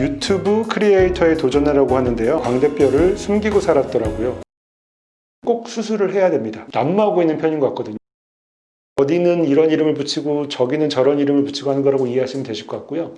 유튜브 크리에이터에 도전하라고 하는데요. 광대뼈를 숨기고 살았더라고요. 꼭 수술을 해야 됩니다. 난무하고 있는 편인 것 같거든요. 어디는 이런 이름을 붙이고 저기는 저런 이름을 붙이고 하는 거라고 이해하시면 되실 것 같고요.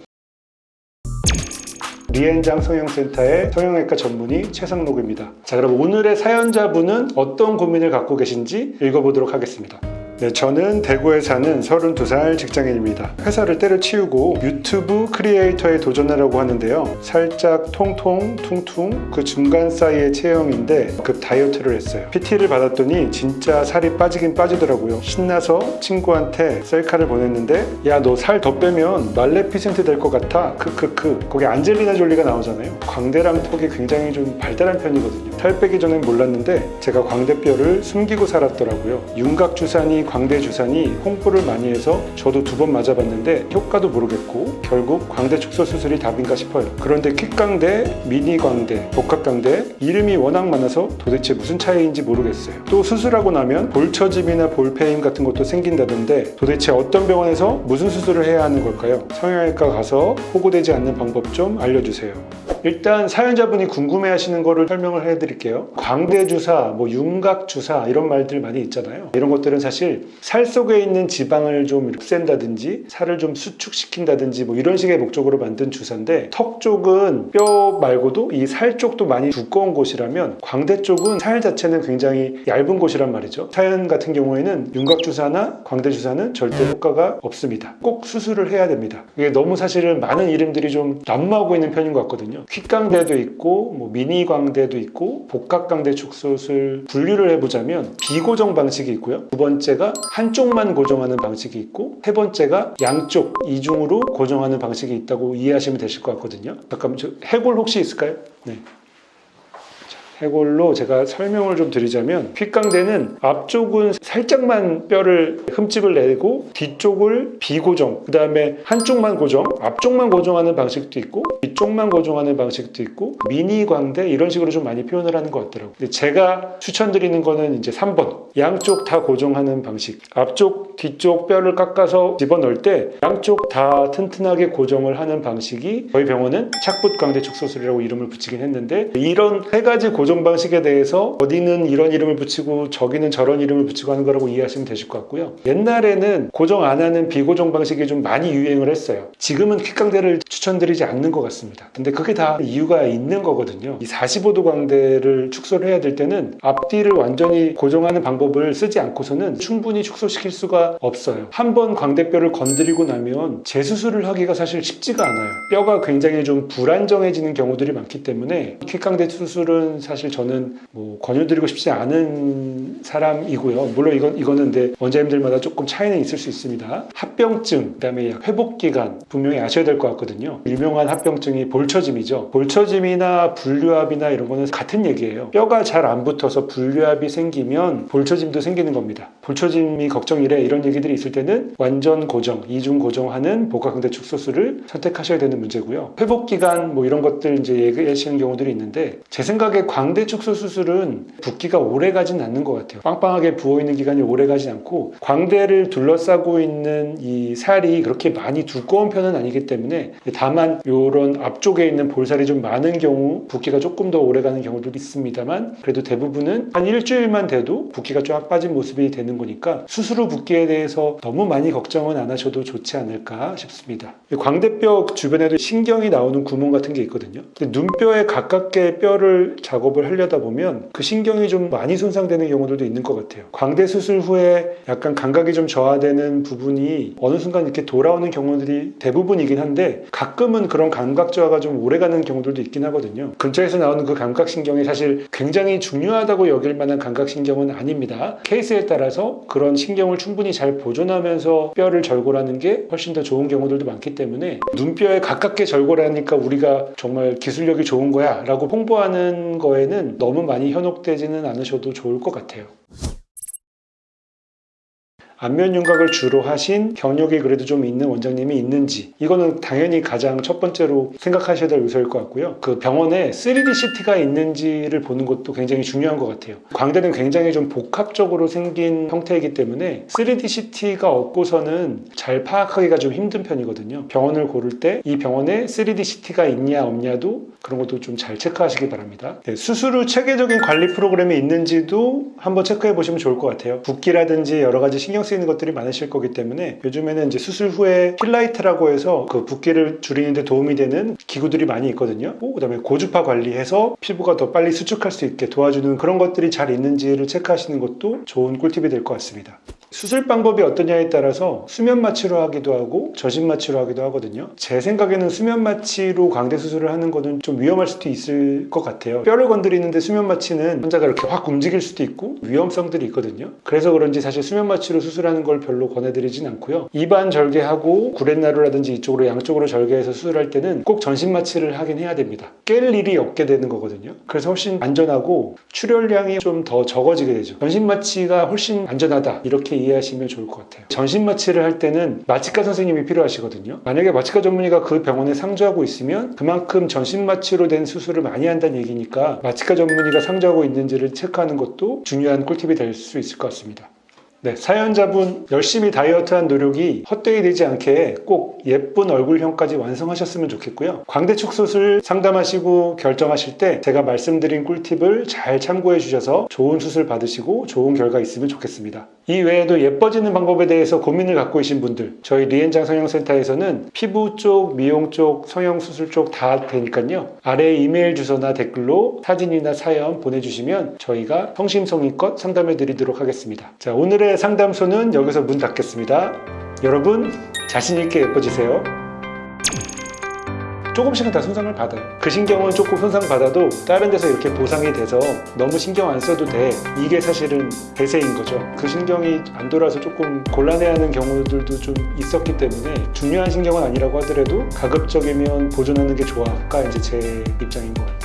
리엔장 성형센터의 성형외과 전문의 최상록입니다. 자, 그럼 오늘의 사연자분은 어떤 고민을 갖고 계신지 읽어보도록 하겠습니다. 네, 저는 대구에 사는 32살 직장인입니다. 회사를 때려치우고 유튜브 크리에이터에 도전하려고 하는데요. 살짝 통통, 퉁퉁 그 중간 사이의 체형인데 급 다이어트를 했어요. PT를 받았더니 진짜 살이 빠지긴 빠지더라고요. 신나서 친구한테 셀카를 보냈는데 야 너 살 더 빼면 말레피센트 될 것 같아. 크크크. 거기 안젤리나 졸리가 나오잖아요. 광대랑 턱이 굉장히 좀 발달한 편이거든요. 살 빼기 전엔 몰랐는데 제가 광대뼈를 숨기고 살았더라고요. 윤곽주산이 광대주산이 홍보를 많이 해서 저도 두 번 맞아봤는데 효과도 모르겠고 결국 광대 축소 수술이 답인가 싶어요. 그런데 킥광대, 미니광대, 복합광대 이름이 워낙 많아서 도대체 무슨 차이인지 모르겠어요. 또 수술하고 나면 볼처짐이나 볼페임 같은 것도 생긴다던데 도대체 어떤 병원에서 무슨 수술을 해야 하는 걸까요? 성형외과 가서 호구되지 않는 방법 좀 알려주세요. 일단 사연자분이 궁금해 하시는 거를 설명을 해 드릴게요. 광대 주사, 뭐 윤곽 주사 이런 말들 많이 있잖아요. 이런 것들은 사실 살 속에 있는 지방을 좀 없앤다든지 살을 좀 수축시킨다든지 뭐 이런 식의 목적으로 만든 주사인데 턱 쪽은 뼈 말고도 이 살 쪽도 많이 두꺼운 곳이라면 광대 쪽은 살 자체는 굉장히 얇은 곳이란 말이죠. 사연 같은 경우에는 윤곽 주사나 광대 주사는 절대 효과가 없습니다. 꼭 수술을 해야 됩니다. 이게 너무 사실은 많은 이름들이 좀 난무하고 있는 편인 것 같거든요. 퀵광대도 있고 뭐 미니광대도 있고 복합광대 축소술 분류를 해보자면 비고정 방식이 있고요. 두 번째가 한쪽만 고정하는 방식이 있고 세 번째가 양쪽 이중으로 고정하는 방식이 있다고 이해하시면 되실 것 같거든요. 잠깐만 저 해골 혹시 있을까요? 네. 해골로 제가 설명을 좀 드리자면 귓강대는 앞쪽은 살짝만 뼈를 흠집을 내고 뒤쪽을 비고정 그 다음에 한쪽만 고정 앞쪽만 고정하는 방식도 있고 뒤쪽만 고정하는 방식도 있고 미니 광대 이런 식으로 좀 많이 표현을 하는 것 같더라고요. 근데 제가 추천드리는 거는 이제 3번. 양쪽 다 고정하는 방식. 앞쪽 뒤쪽 뼈를 깎아서 집어넣을 때 양쪽 다 튼튼하게 고정을 하는 방식이 저희 병원은 착붙 광대 축소술이라고 이름을 붙이긴 했는데 이런 세 가지 고정 방식에 대해서 어디는 이런 이름을 붙이고 저기는 저런 이름을 붙이고 하는 거라고 이해하시면 되실 것 같고요. 옛날에는 고정 안 하는 비고정 방식이 좀 많이 유행을 했어요. 지금은 퀵광대를 추천드리지 않는 것 같습니다. 근데 그게 다 이유가 있는 거거든요. 이 45도 광대를 축소를 해야 될 때는 앞뒤를 완전히 고정하는 방법을 쓰지 않고서는 충분히 축소시킬 수가 없어요. 한 번 광대뼈를 건드리고 나면 재수술을 하기가 사실 쉽지가 않아요. 뼈가 굉장히 좀 불안정해지는 경우들이 많기 때문에 퀵광대 수술은 사실 저는 뭐 권유드리고 싶지 않은 사람이고요. 물론 이건 이거는 근데 원장님들마다 조금 차이는 있을 수 있습니다. 합병증, 그다음에 회복 기간 분명히 아셔야 될 것 같거든요. 유명한 합병증이 볼처짐이죠. 볼처짐이나 분류압이나 이런 거는 같은 얘기예요. 뼈가 잘 안 붙어서 분류압이 생기면 볼처짐도 생기는 겁니다. 볼처짐이 걱정이래 이런 얘기들이 있을 때는 완전 고정, 이중 고정하는 복합광대 축소술을 선택하셔야 되는 문제고요. 회복 기간 뭐 이런 것들 이제 얘기하시는 경우들이 있는데 제 생각에 광대 축소 수술은 붓기가 오래 가진 않는 것 같아요. 빵빵하게 부어 있는 기간이 오래 가진 않고 광대를 둘러싸고 있는 이 살이 그렇게 많이 두꺼운 편은 아니기 때문에 다만 이런 앞쪽에 있는 볼살이 좀 많은 경우 붓기가 조금 더 오래 가는 경우도 있습니다만 그래도 대부분은 한 일주일만 돼도 붓기가 쫙 빠진 모습이 되는 거니까 수술 후 붓기에 대해서 너무 많이 걱정은 안 하셔도 좋지 않을까 싶습니다. 광대뼈 주변에도 신경이 나오는 구멍 같은 게 있거든요. 눈뼈에 가깝게 뼈를 작업을 하려다 보면 그 신경이 좀 많이 손상되는 경우들도 있는 것 같아요. 광대 수술 후에 약간 감각이 좀 저하되는 부분이 어느 순간 이렇게 돌아오는 경우들이 대부분이긴 한데 가끔은 그런 감각 저하가 좀 오래가는 경우들도 있긴 하거든요. 근처에서 나오는 그 감각 신경이 사실 굉장히 중요하다고 여길 만한 감각 신경은 아닙니다. 케이스에 따라서 그런 신경을 충분히 잘 보존하면서 뼈를 절골하는 게 훨씬 더 좋은 경우들도 많기 때문에 눈뼈에 가깝게 절골하니까 우리가 정말 기술력이 좋은 거야 라고 홍보하는 거에 는 너무 많이 현혹되지는 않으셔도 좋을 것 같아요. 안면 윤곽을 주로 하신 경력이 그래도 좀 있는 원장님이 있는지 이거는 당연히 가장 첫 번째로 생각하셔야 될 요소일 것 같고요. 그 병원에 3D CT가 있는지를 보는 것도 굉장히 중요한 것 같아요. 광대는 굉장히 좀 복합적으로 생긴 형태이기 때문에 3D CT가 없고서는 잘 파악하기가 좀 힘든 편이거든요. 병원을 고를 때 이 병원에 3D CT가 있냐 없냐도 그런 것도 좀 잘 체크하시기 바랍니다. 네, 수술 후 체계적인 관리 프로그램이 있는지도 한번 체크해 보시면 좋을 것 같아요. 붓기라든지 여러 가지 신경 쓰이는 것들이 많으실 거기 때문에 요즘에는 이제 수술 후에 필라이트라고 해서 그 붓기를 줄이는데 도움이 되는 기구들이 많이 있거든요. 그 그다음에 고주파 관리해서 피부가 더 빨리 수축할 수 있게 도와주는 그런 것들이 잘 있는지를 체크하시는 것도 좋은 꿀팁이 될 것 같습니다. 수술 방법이 어떠냐에 따라서 수면 마취로 하기도 하고 저신 마취로 하기도 하거든요. 제 생각에는 수면 마취로 광대 수술을 하는 거는 좀 위험할 수도 있을 것 같아요. 뼈를 건드리는데 수면 마취는 환자가 이렇게 확 움직일 수도 있고 위험성들이 있거든요. 그래서 그런지 사실 수면 마취로 수술하는 걸 별로 권해드리진 않고요. 입안 절개하고 구렛나루라든지 이쪽으로 양쪽으로 절개해서 수술할 때는 꼭 전신 마취를 하긴 해야 됩니다. 깰 일이 없게 되는 거거든요. 그래서 훨씬 안전하고 출혈량이 좀 더 적어지게 되죠. 전신 마취가 훨씬 안전하다 이렇게 이해하시면 좋을 것 같아요. 전신 마취를 할 때는 마취과 선생님이 필요하시거든요. 만약에 마취과 전문의가 그 병원에 상주하고 있으면 그만큼 전신 마취로 된 수술을 많이 한다는 얘기니까 마취과 전문의가 상주하고 있는지를 체크하는 것도 중요한 꿀팁이 될 수 있을 것 같습니다. 네, 사연자분 열심히 다이어트한 노력이 헛되이 되지 않게 꼭 예쁜 얼굴형까지 완성하셨으면 좋겠고요. 광대축 수술 상담하시고 결정하실 때 제가 말씀드린 꿀팁을 잘 참고해 주셔서 좋은 수술 받으시고 좋은 결과 있으면 좋겠습니다. 이 외에도 예뻐지는 방법에 대해서 고민을 갖고 계신 분들 저희 리엔장 성형센터에서는 피부 쪽, 미용 쪽, 성형 수술 쪽 다 되니까요. 아래 이메일 주소나 댓글로 사진이나 사연 보내주시면 저희가 성심성의껏 상담해 드리도록 하겠습니다. 자, 오늘의 상담소는 여기서 문 닫겠습니다. 여러분 자신있게 예뻐지세요. 조금씩은 다 손상을 받아요. 그 신경은 조금 손상 받아도 다른 데서 이렇게 보상이 돼서 너무 신경 안 써도 돼. 이게 사실은 대세인 거죠. 그 신경이 안 돌아서 조금 곤란해하는 경우들도 좀 있었기 때문에 중요한 신경은 아니라고 하더라도 가급적이면 보존하는 게 좋아가 이제 제 입장인 것 같아요.